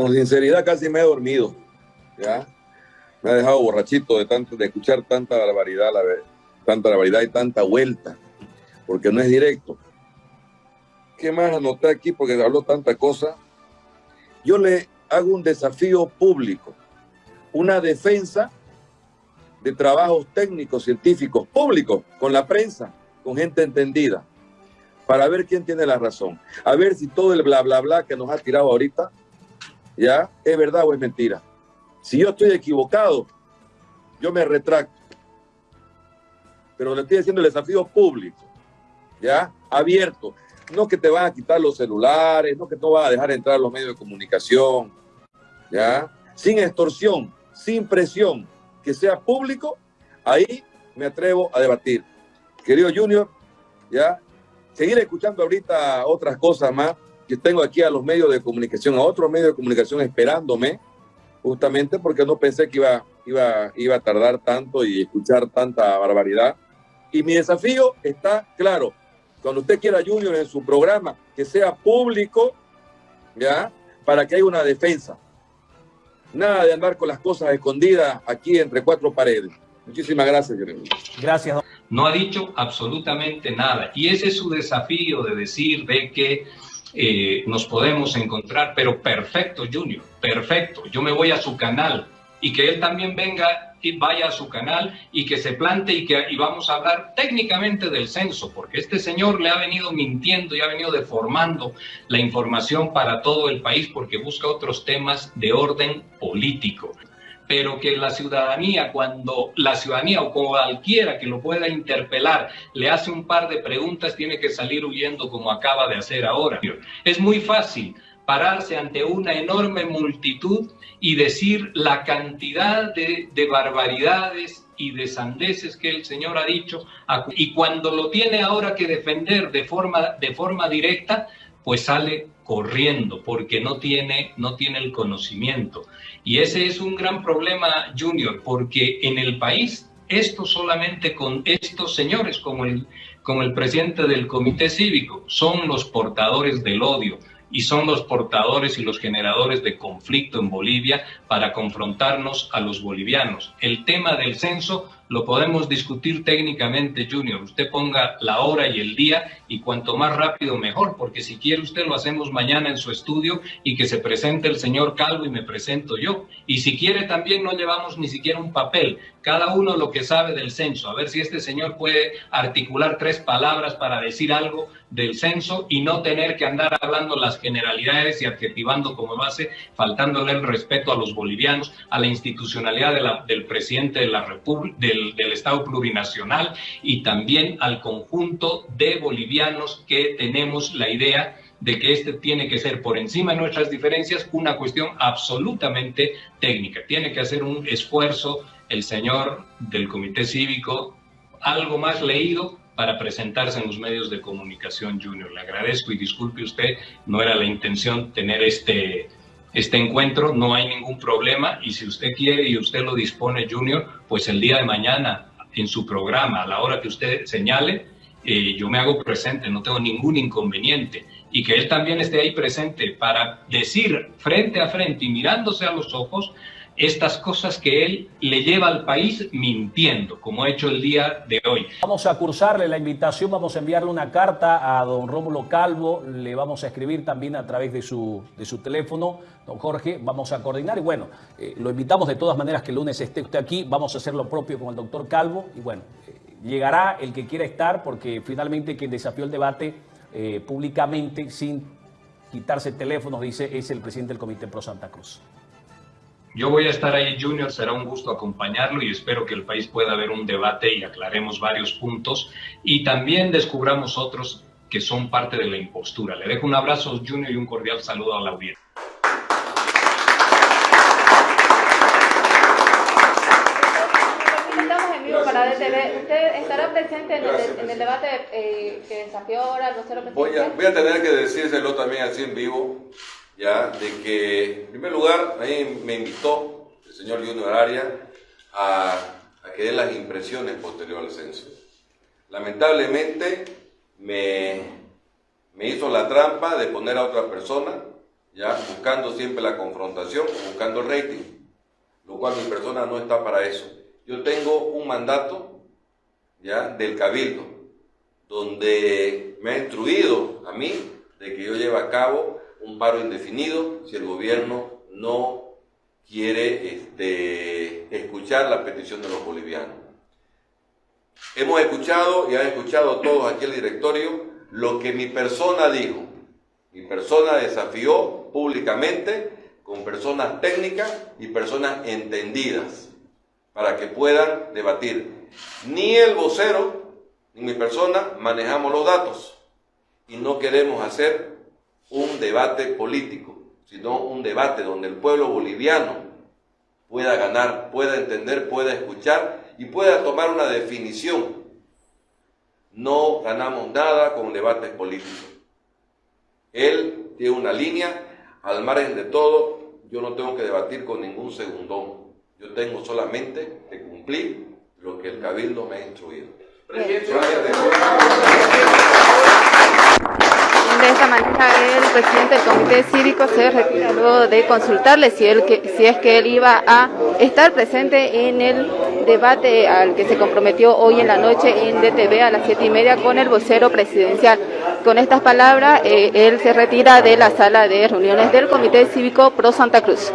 con sinceridad casi me he dormido, ¿ya? Me ha dejado borrachito de, tanto, de escuchar tanta barbaridad, la, tanta barbaridad y tanta vuelta, porque no es directo. ¿Qué más anoté aquí? Porque habló tanta cosa. Yo le hago un desafío público, una defensa de trabajos técnicos, científicos, públicos, con la prensa, con gente entendida, para ver quién tiene la razón. A ver si todo el bla, bla, bla que nos ha tirado ahorita, ya, es verdad o es mentira. Si yo estoy equivocado, yo me retracto. Pero le estoy haciendo el desafío público, ya, abierto. No que te van a quitar los celulares, no que no van a dejar entrar los medios de comunicación, ya, sin extorsión, sin presión, que sea público, ahí me atrevo a debatir. Querido Junior, ya, seguir escuchando ahorita otras cosas más, que tengo aquí a los medios de comunicación, a otros medios de comunicación esperándome, justamente porque no pensé que iba, iba, iba a tardar tanto y escuchar tanta barbaridad. Y mi desafío está claro. Cuando usted quiera, Junior, en su programa, que sea público, ¿ya? Para que haya una defensa. Nada de andar con las cosas escondidas aquí entre cuatro paredes. Muchísimas gracias, Jeremy. Gracias. No ha dicho absolutamente nada. Y ese es su desafío de decir de que eh, nos podemos encontrar, pero perfecto, Junior, perfecto. Yo me voy a su canal y que él también venga y vaya a su canal y que se plante y que y vamos a hablar técnicamente del censo, porque este señor le ha venido mintiendo y ha venido deformando la información para todo el país porque busca otros temas de orden político pero que la ciudadanía, cuando la ciudadanía o cualquiera que lo pueda interpelar le hace un par de preguntas, tiene que salir huyendo como acaba de hacer ahora. Es muy fácil pararse ante una enorme multitud y decir la cantidad de, barbaridades y de sandeces que el Señor ha dicho, y cuando lo tiene ahora que defender de forma, de forma directa, pues sale corriendo porque no tiene, no tiene el conocimiento. Y ese es un gran problema, Junior, porque en el país esto solamente con estos señores como el, como el presidente del comité cívico son los portadores del odio, y son los portadores y los generadores de conflicto en Bolivia para confrontarnos a los bolivianos. El tema del censo lo podemos discutir técnicamente, Junior. Usted ponga la hora y el día y cuanto más rápido mejor, porque si quiere usted lo hacemos mañana en su estudio y que se presente el señor Calvo y me presento yo. Y si quiere también no llevamos ni siquiera un papel, cada uno lo que sabe del censo, a ver si este señor puede articular tres palabras para decir algo del censo y no tener que andar hablando las generalidades y adjetivando como lo hace, faltándole el respeto a los bolivianos, a la institucionalidad del presidente de la República, del, del Estado plurinacional y también al conjunto de bolivianos que tenemos la idea de que este tiene que ser por encima de nuestras diferencias una cuestión absolutamente técnica. Tiene que hacer un esfuerzo el señor del Comité Cívico, algo más leído para presentarse en los medios de comunicación junior. Le agradezco y disculpe usted, no era la intención tener este, este encuentro, no hay ningún problema y si usted quiere y usted lo dispone junior, pues el día de mañana en su programa, a la hora que usted señale, eh, yo me hago presente, no tengo ningún inconveniente. Y que él también esté ahí presente para decir frente a frente y mirándose a los ojos estas cosas que él le lleva al país mintiendo, como ha hecho el día de hoy. Vamos a cursarle la invitación, vamos a enviarle una carta a don Rómulo Calvo, le vamos a escribir también a través de su, de su teléfono, don Jorge, vamos a coordinar y bueno, eh, lo invitamos de todas maneras que el lunes esté usted aquí, vamos a hacer lo propio con el doctor Calvo y bueno, eh, llegará el que quiera estar porque finalmente quien desafió el debate eh, públicamente sin quitarse teléfonos, dice, es el presidente del Comité Pro Santa Cruz. Yo voy a estar ahí, Junior, será un gusto acompañarlo y espero que el país pueda haber un debate y aclaremos varios puntos. Y también descubramos otros que son parte de la impostura. Le dejo un abrazo, Junior, y un cordial saludo a la audiencia. ¿Usted estará presente en, el, debate eh, que desafió ahora vocero Voy a, voy a tener que decírselo también así en vivo de que, en primer lugar, a mí me invitó el señor Junior Aria a, a que dé las impresiones posterior al censo. Lamentablemente me, me hizo la trampa de poner a otra persona ya buscando siempre la confrontación, buscando el rating, lo cual mi persona no está para eso. Yo tengo un mandato ya del cabildo, donde me ha instruido a mí de que yo lleve a cabo un paro indefinido si el gobierno no quiere este, escuchar la petición de los bolivianos. Hemos escuchado y han escuchado todos aquí el directorio lo que mi persona dijo. Mi persona desafió públicamente con personas técnicas y personas entendidas para que puedan debatir. Ni el vocero ni mi persona manejamos los datos y no queremos hacer un debate político, sino un debate donde el pueblo boliviano pueda ganar, pueda entender, pueda escuchar y pueda tomar una definición. No ganamos nada con debates políticos. Él tiene una línea, al margen de todo, yo no tengo que debatir con ningún segundón. Yo tengo solamente que cumplir lo que el Cabildo me ha instruido. De esta manera, el presidente del Comité Cívico se retira de consultarle si, él, si es que él iba a estar presente en el debate al que se comprometió hoy en la noche en DTV a las siete y media con el vocero presidencial. Con estas palabras, eh, él se retira de la sala de reuniones del Comité Cívico Pro Santa Cruz.